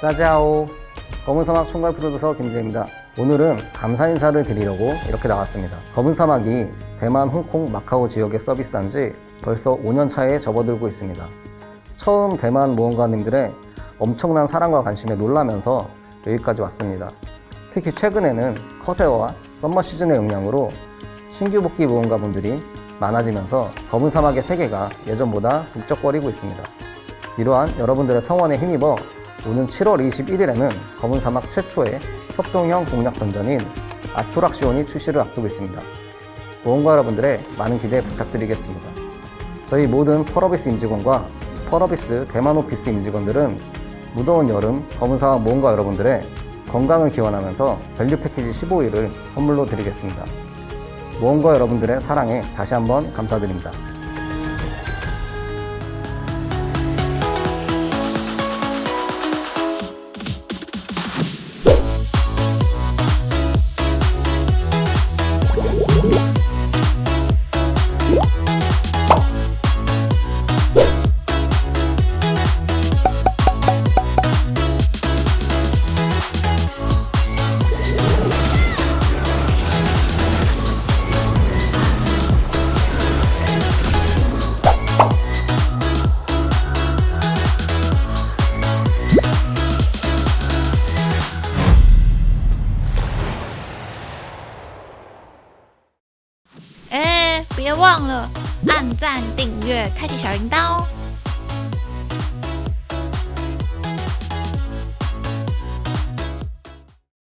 짜자오 검은 사막 총괄 프로듀서 김재입니다. 오늘은 감사 인사를 드리려고 이렇게 나왔습니다. 검은 사막이 대만, 홍콩, 마카오 지역에 서비스한 지 벌써 5년 차에 접어들고 있습니다. 처음 대만 모험가님들의 엄청난 사랑과 관심에 놀라면서 여기까지 왔습니다. 특히 최근에는 커세어와 썸머 시즌의 영향으로 신규 복귀 모험가분들이 많아지면서 검은 사막의 세계가 예전보다 북적거리고 있습니다. 이러한 여러분들의 성원에 힘입어 오는 7월 21일에는 검은 사막 최초의 협동형 공략 던전인 아토락시온이 출시를 앞두고 있습니다. 모험가 여러분들의 많은 기대 부탁드리겠습니다. 저희 모든 펄어비스 임직원과 펄어비스 대만 오피스 임직원들은 무더운 여름 검은 사막 모험가 여러분들의 건강을 기원하면서 value package 15일을 선물로 드리겠습니다. 모험가 여러분들의 사랑에 다시 한번 감사드립니다. 别忘了按赞、订阅、开启小铃铛哦！